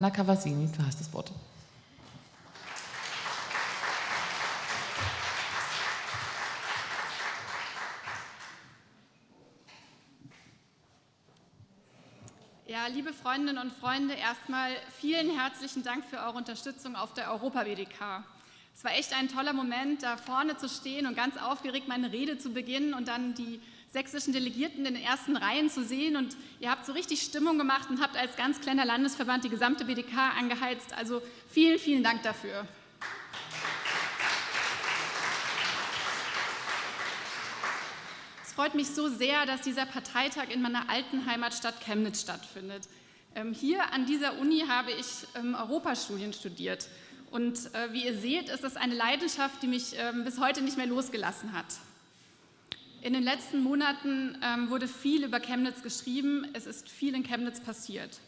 Anna Cavazzini, du hast das Wort. Ja, liebe Freundinnen und Freunde, erstmal vielen herzlichen Dank für eure Unterstützung auf der Europa-WDK. Es war echt ein toller Moment, da vorne zu stehen und ganz aufgeregt meine Rede zu beginnen und dann die sächsischen Delegierten in den ersten Reihen zu sehen. Und ihr habt so richtig Stimmung gemacht und habt als ganz kleiner Landesverband die gesamte BDK angeheizt. Also vielen, vielen Dank dafür. Es freut mich so sehr, dass dieser Parteitag in meiner alten Heimatstadt Chemnitz stattfindet. Ähm, hier an dieser Uni habe ich ähm, Europastudien studiert. Und äh, wie ihr seht, ist das eine Leidenschaft, die mich ähm, bis heute nicht mehr losgelassen hat. In den letzten Monaten ähm, wurde viel über Chemnitz geschrieben. Es ist viel in Chemnitz passiert.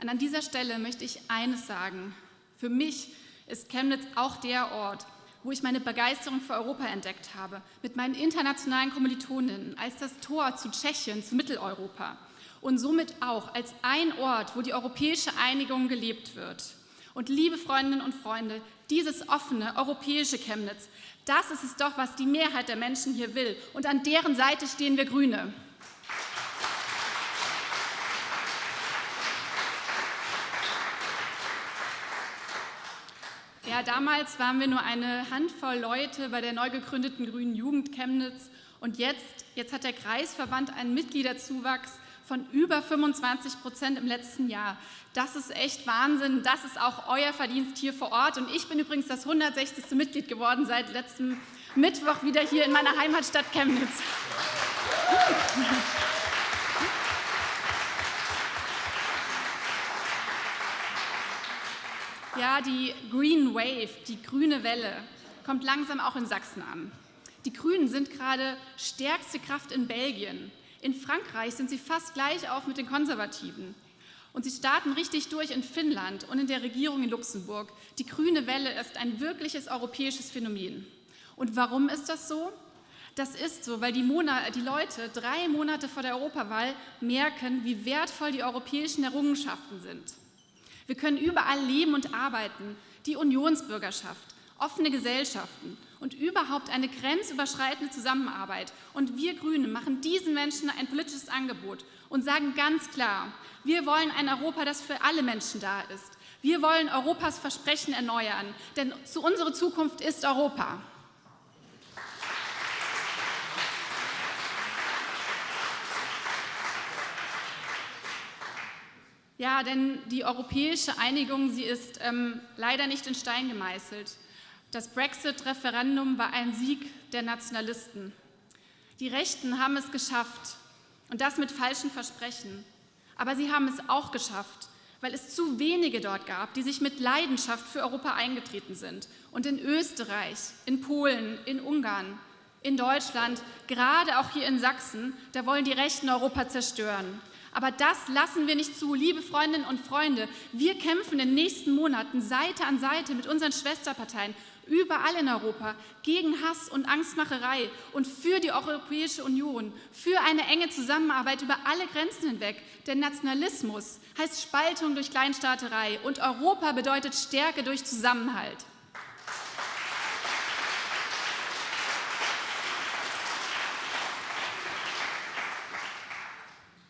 Und an dieser Stelle möchte ich eines sagen. Für mich ist Chemnitz auch der Ort, wo ich meine Begeisterung für Europa entdeckt habe, mit meinen internationalen Kommilitoninnen, als das Tor zu Tschechien, zu Mitteleuropa und somit auch als ein Ort, wo die europäische Einigung gelebt wird. Und liebe Freundinnen und Freunde, dieses offene europäische Chemnitz das ist es doch, was die Mehrheit der Menschen hier will. Und an deren Seite stehen wir Grüne. Ja, damals waren wir nur eine Handvoll Leute bei der neu gegründeten Grünen Jugend Chemnitz. Und jetzt, jetzt hat der Kreisverband einen Mitgliederzuwachs von über 25 Prozent im letzten Jahr. Das ist echt Wahnsinn. Das ist auch euer Verdienst hier vor Ort. Und ich bin übrigens das 160. Mitglied geworden seit letztem Mittwoch wieder hier in meiner Heimatstadt Chemnitz. Ja, die Green Wave, die grüne Welle, kommt langsam auch in Sachsen an. Die Grünen sind gerade stärkste Kraft in Belgien. In Frankreich sind sie fast gleich auf mit den Konservativen. Und sie starten richtig durch in Finnland und in der Regierung in Luxemburg. Die grüne Welle ist ein wirkliches europäisches Phänomen. Und warum ist das so? Das ist so, weil die, Monate, die Leute drei Monate vor der Europawahl merken, wie wertvoll die europäischen Errungenschaften sind. Wir können überall leben und arbeiten. Die Unionsbürgerschaft, offene Gesellschaften und überhaupt eine grenzüberschreitende Zusammenarbeit. Und wir Grüne machen diesen Menschen ein politisches Angebot und sagen ganz klar, wir wollen ein Europa, das für alle Menschen da ist. Wir wollen Europas Versprechen erneuern, denn zu unsere Zukunft ist Europa. Ja, denn die europäische Einigung, sie ist ähm, leider nicht in Stein gemeißelt. Das Brexit-Referendum war ein Sieg der Nationalisten. Die Rechten haben es geschafft, und das mit falschen Versprechen. Aber sie haben es auch geschafft, weil es zu wenige dort gab, die sich mit Leidenschaft für Europa eingetreten sind. Und in Österreich, in Polen, in Ungarn, in Deutschland, gerade auch hier in Sachsen, da wollen die Rechten Europa zerstören. Aber das lassen wir nicht zu, liebe Freundinnen und Freunde. Wir kämpfen in den nächsten Monaten Seite an Seite mit unseren Schwesterparteien überall in Europa gegen Hass und Angstmacherei und für die Europäische Union, für eine enge Zusammenarbeit über alle Grenzen hinweg. Denn Nationalismus heißt Spaltung durch Kleinstaaterei und Europa bedeutet Stärke durch Zusammenhalt.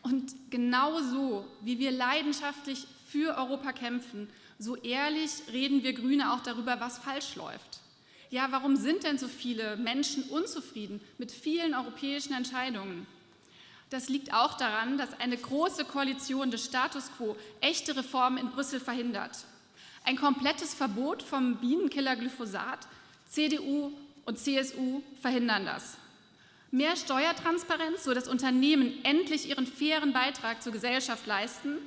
Und genauso wie wir leidenschaftlich für Europa kämpfen, so ehrlich reden wir Grüne auch darüber, was falsch läuft. Ja, warum sind denn so viele Menschen unzufrieden mit vielen europäischen Entscheidungen? Das liegt auch daran, dass eine große Koalition des Status quo echte Reformen in Brüssel verhindert. Ein komplettes Verbot vom Bienenkiller Glyphosat, CDU und CSU verhindern das. Mehr Steuertransparenz, sodass Unternehmen endlich ihren fairen Beitrag zur Gesellschaft leisten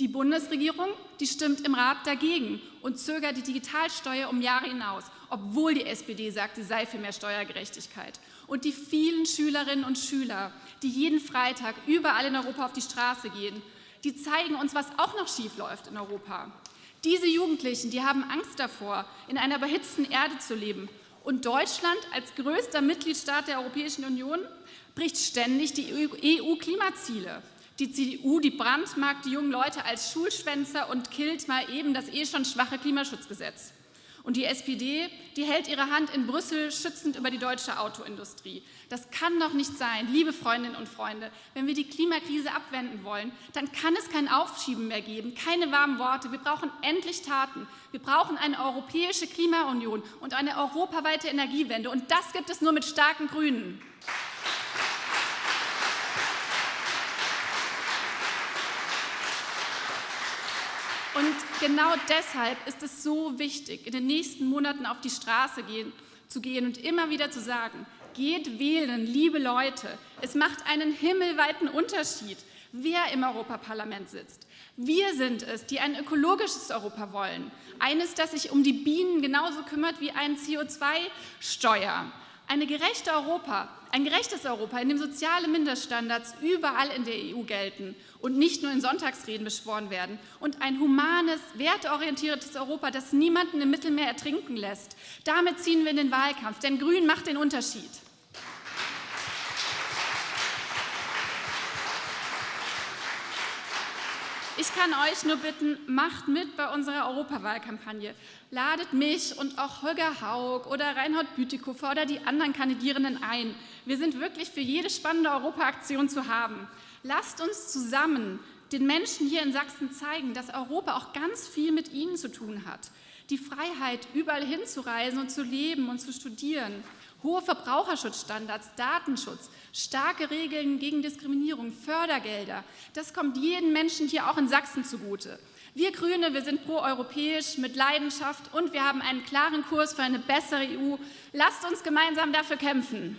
die Bundesregierung, die stimmt im Rat dagegen und zögert die Digitalsteuer um Jahre hinaus, obwohl die SPD sagt, sie sei für mehr Steuergerechtigkeit. Und die vielen Schülerinnen und Schüler, die jeden Freitag überall in Europa auf die Straße gehen, die zeigen uns, was auch noch schief läuft in Europa. Diese Jugendlichen, die haben Angst davor, in einer überhitzten Erde zu leben. Und Deutschland als größter Mitgliedstaat der Europäischen Union bricht ständig die EU-Klimaziele. Die CDU, die brandmarkt die jungen Leute als Schulschwänzer und killt mal eben das eh schon schwache Klimaschutzgesetz. Und die SPD, die hält ihre Hand in Brüssel schützend über die deutsche Autoindustrie. Das kann doch nicht sein, liebe Freundinnen und Freunde. Wenn wir die Klimakrise abwenden wollen, dann kann es kein Aufschieben mehr geben, keine warmen Worte. Wir brauchen endlich Taten. Wir brauchen eine europäische Klimaunion und eine europaweite Energiewende. Und das gibt es nur mit starken Grünen. Und genau deshalb ist es so wichtig, in den nächsten Monaten auf die Straße gehen, zu gehen und immer wieder zu sagen, geht wählen, liebe Leute. Es macht einen himmelweiten Unterschied, wer im Europaparlament sitzt. Wir sind es, die ein ökologisches Europa wollen. Eines, das sich um die Bienen genauso kümmert wie ein CO2-Steuer. Eine gerechte Europa, ein gerechtes Europa, in dem soziale Mindeststandards überall in der EU gelten und nicht nur in Sonntagsreden beschworen werden. Und ein humanes, werteorientiertes Europa, das niemanden im Mittelmeer ertrinken lässt. Damit ziehen wir in den Wahlkampf, denn Grün macht den Unterschied. Ich kann euch nur bitten, macht mit bei unserer Europawahlkampagne. Ladet mich und auch Holger Haug oder Reinhard Bütikofer oder die anderen Kandidierenden ein. Wir sind wirklich für jede spannende Europaaktion zu haben. Lasst uns zusammen den Menschen hier in Sachsen zeigen, dass Europa auch ganz viel mit ihnen zu tun hat. Die Freiheit, überall hinzureisen und zu leben und zu studieren. Hohe Verbraucherschutzstandards, Datenschutz, starke Regeln gegen Diskriminierung, Fördergelder. Das kommt jedem Menschen hier auch in Sachsen zugute. Wir Grüne, wir sind proeuropäisch mit Leidenschaft und wir haben einen klaren Kurs für eine bessere EU. Lasst uns gemeinsam dafür kämpfen.